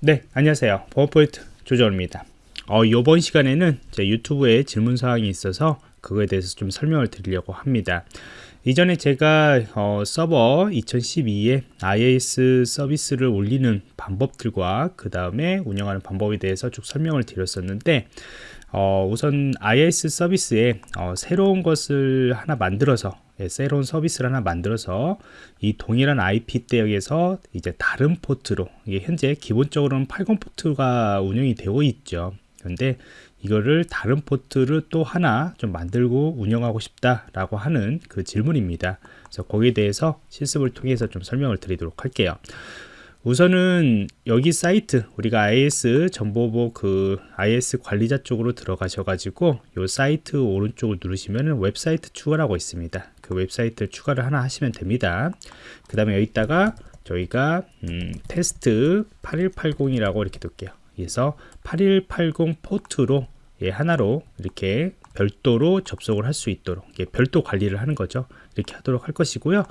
네, 안녕하세요. 버퍼포인트 조정입니다. 어, 이번 시간에는 제 유튜브에 질문 사항이 있어서 그거에 대해서 좀 설명을 드리려고 합니다. 이전에 제가 어, 서버 2012에 IAS 서비스를 올리는 방법들과 그 다음에 운영하는 방법에 대해서 쭉 설명을 드렸었는데 어, 우선 IAS 서비스에 어, 새로운 것을 하나 만들어서 예, 새로운 서비스를 하나 만들어서 이 동일한 IP 대역에서 이제 다른 포트로 현재 기본적으로는 80 포트가 운영이 되고 있죠. 그런데 이거를 다른 포트를 또 하나 좀 만들고 운영하고 싶다라고 하는 그 질문입니다. 그래서 거기에 대해서 실습을 통해서 좀 설명을 드리도록 할게요. 우선은 여기 사이트 우리가 IIS 정보보 그 IIS 관리자 쪽으로 들어가셔 가지고 요 사이트 오른쪽을 누르시면 웹사이트 추가라고 있습니다. 그 웹사이트 추가를 하나 하시면 됩니다. 그 다음에 여기다가 저희가 음, 테스트 8180이라고 이렇게 둘게요. 그래서 8180 포트로 예, 하나로 이렇게 별도로 접속을 할 수 있도록 예, 별도 관리를 하는 거죠. 이렇게 하도록 할 것이고요.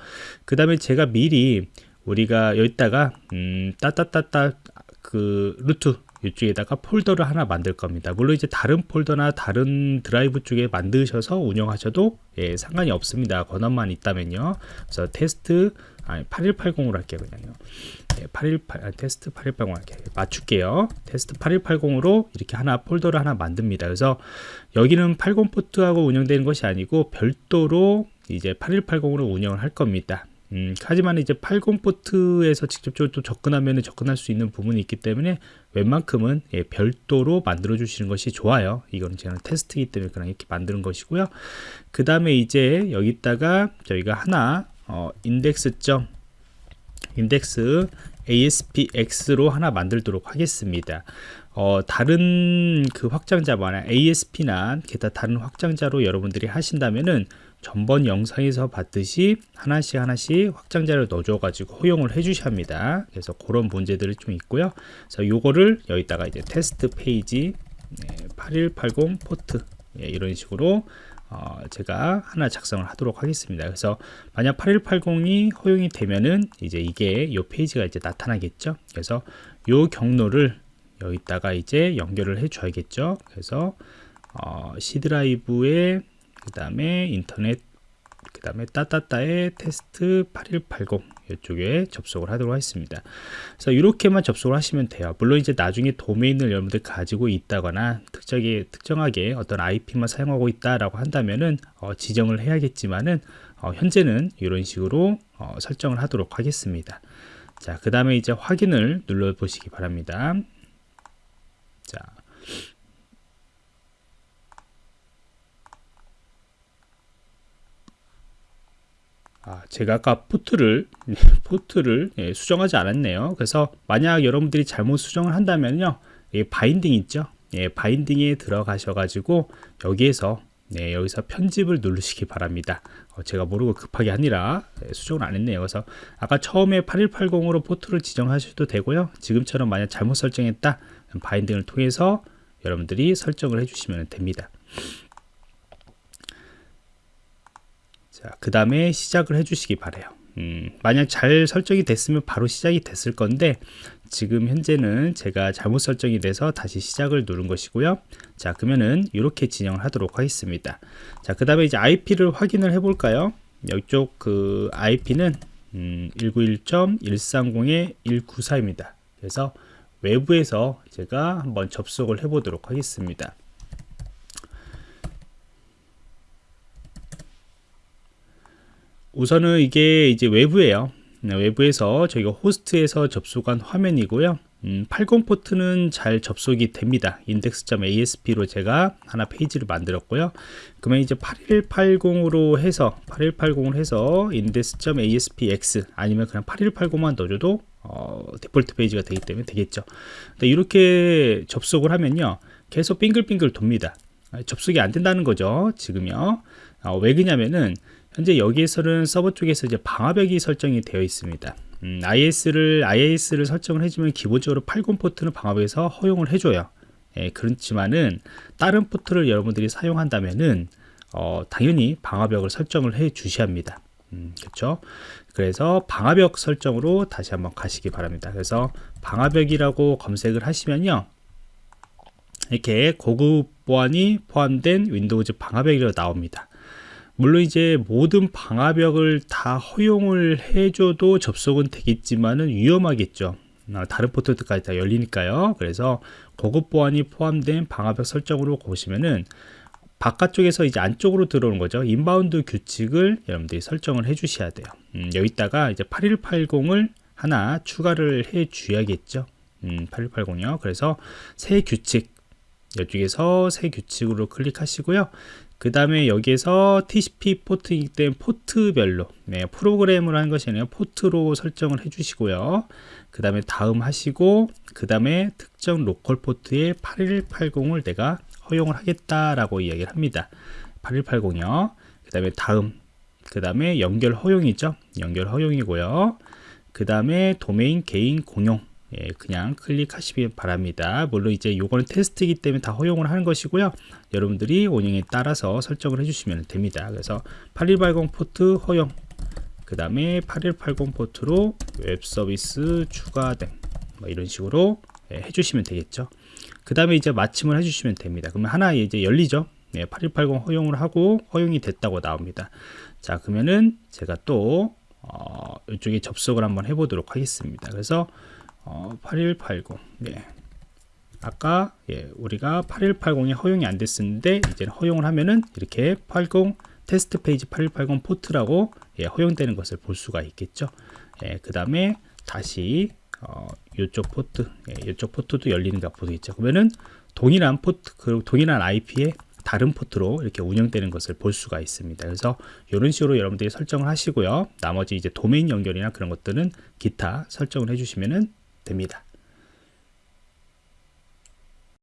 그 다음에 제가 미리 우리가 여기다가 음, 따따따따 그 root 이쪽에다가 폴더를 하나 만들 겁니다. 물론 이제 다른 폴더나 다른 드라이브 쪽에 만드셔서 운영하셔도 예, 상관이 없습니다. 권한만 있다면요. 그래서 테스트 아니 8180으로 할게요 그냥요. 예, 818 아, 테스트 8180 할게요. 맞출게요. 테스트 8180으로 이렇게 하나 폴더를 하나 만듭니다. 그래서 여기는 80 포트하고 운영되는 것이 아니고 별도로 이제 8180으로 운영을 할 겁니다. 음, 하지만 이제 80 포트에서 직접적으로 또 접근하면 접근할 수 있는 부분이 있기 때문에 웬만큼은 예, 별도로 만들어 주시는 것이 좋아요. 이거는 제가 테스트이기 때문에 그냥 이렇게 만드는 것이고요. 그 다음에 이제 여기다가 저희가 하나 어, 인덱스 점 인덱스 ASPX로 하나 만들도록 하겠습니다. 어, 다른 그 확장자 뭐냐 ASP나 기타 다른 확장자로 여러분들이 하신다면은 전번 영상에서 봤듯이 하나씩 하나씩 확장자를 넣어줘 가지고 허용을 해 주셔야 합니다. 그래서 그런 문제들이 좀 있고요. 그래서 요거를 여기다가 이제 테스트 페이지 네, 8180 포트 예, 이런 식으로 어, 제가 하나 작성을 하도록 하겠습니다. 그래서 만약 8180이 허용이 되면은 이제 이게 요 페이지가 이제 나타나겠죠? 그래서 요 경로를 여기다가 이제 연결을 해 줘야겠죠? 그래서 어, C 드라이브에 그 다음에 인터넷 그 다음에 따따따의 테스트 8180 이쪽에 접속을 하도록 하겠습니다. 그래서 이렇게만 접속을 하시면 돼요. 물론 이제 나중에 도메인을 여러분들 가지고 있다거나 특정하게, 특정하게 어떤 IP만 사용하고 있다라고 한다면은 어, 지정을 해야겠지만은 어, 현재는 이런 식으로 어, 설정을 하도록 하겠습니다. 자 그 다음에 이제 확인을 눌러 보시기 바랍니다. 자 아, 제가 아까 포트를 포트를 예, 수정하지 않았네요. 그래서 만약 여러분들이 잘못 수정을 한다면요, 예, binding 있죠? 예, binding에 들어가셔 가지고 여기에서 네, 여기서 편집을 누르시기 바랍니다. 어, 제가 모르고 급하게 하느라 예, 수정을 안 했네요. 그래서 아까 처음에 8180으로 포트를 지정하셔도 되고요. 지금처럼 만약 잘못 설정했다, binding을 통해서 여러분들이 설정을 해주시면 됩니다. 자, 그 다음에 시작을 해주시기 바래요. 음, 만약 잘 설정이 됐으면 바로 시작이 됐을 건데 지금 현재는 제가 잘못 설정이 돼서 다시 시작을 누른 것이고요. 자, 그러면은 이렇게 진행을 하도록 하겠습니다. 자, 그 다음에 이제 IP를 확인을 해 볼까요? 이쪽 그 IP는 음, 191.130-194입니다. 그래서 외부에서 제가 한번 접속을 해 보도록 하겠습니다. 우선은 이게 이제 외부에요. 네, 외부에서 저희가 호스트에서 접속한 화면이고요. 음, 80 포트는 잘 접속이 됩니다. index.asp로 제가 하나 페이지를 만들었고요. 그러면 이제 8180으로 해서 8180으로 해서 index.aspx 아니면 그냥 8180만 넣어줘도 어, 디폴트 페이지가 되기 때문에 되겠죠. 이렇게 접속을 하면요. 계속 빙글빙글 돕니다. 아, 접속이 안 된다는 거죠 지금요. 어, 왜 그냐면은 현재 여기에서는 서버 쪽에서 이제 방화벽이 설정이 되어 있습니다. 음, IS를 IAS를 설정을 해주면 기본적으로 80 포트는 방화벽에서 허용을 해줘요. 예, 그렇지만은 다른 포트를 여러분들이 사용한다면은 어, 당연히 방화벽을 설정을 해 주셔야 합니다. 음, 그렇죠? 그래서 방화벽 설정으로 다시 한번 가시기 바랍니다. 그래서 방화벽이라고 검색을 하시면요. 이렇게 고급 보안이 포함된 Windows 방화벽이라고 나옵니다. 물론 이제 모든 방화벽을 다 허용을 해줘도 접속은 되겠지만은 위험하겠죠. 아, 다른 포트까지 다 열리니까요. 그래서 고급 보안이 포함된 방화벽 설정으로 보시면은 바깥쪽에서 이제 안쪽으로 들어오는 거죠. inbound 규칙을 여러분들이 설정을 해 주셔야 돼요. 음, 여기다가 이제 8180을 하나 추가를 해 줘야겠죠. 음, 8180이요. 그래서 새 규칙 이쪽에서 새 규칙으로 클릭하시고요. 그 다음에 여기에서 TCP 포트이기 때문에 포트별로 네, 프로그램을 한 것이 아니라 포트로 설정을 해 주시고요. 그 다음에 다음 하시고 그 다음에 특정 local 포트에 8180을 내가 허용을 하겠다라고 이야기를 합니다. 8180이요. 그 다음에 다음 그 다음에 연결 허용이죠. 연결 허용이고요. 그 다음에 도메인 개인 공용 예, 그냥 클릭하시기 바랍니다. 물론 이제 요거는 테스트이기 때문에 다 허용을 하는 것이고요. 여러분들이 운영에 따라서 설정을 해주시면 됩니다. 그래서 8180 포트 허용, 그 다음에 8180 포트로 웹 서비스 추가됨, 뭐 이런 식으로 예, 해주시면 되겠죠. 그 다음에 이제 마침을 해주시면 됩니다. 그러면 하나 이제 열리죠. 네, 8180 허용을 하고 허용이 됐다고 나옵니다. 자, 그러면은 제가 또 어, 이쪽에 접속을 한번 해보도록 하겠습니다. 그래서 어, 8180 예. 아까 예, 우리가 8180이 허용이 안 됐었는데 이제 허용을 하면은 이렇게 80 테스트 페이지 8180 포트라고 예, 허용되는 것을 볼 수가 있겠죠. 예, 그 다음에 다시 어, 이쪽 포트, 예, 이쪽 포트도 열리는가 보겠죠. 그러면은 동일한 포트, 그 동일한 IP에 다른 포트로 이렇게 운영되는 것을 볼 수가 있습니다. 그래서 이런 식으로 여러분들이 설정을 하시고요. 나머지 이제 도메인 연결이나 그런 것들은 기타 설정을 해주시면 됩니다.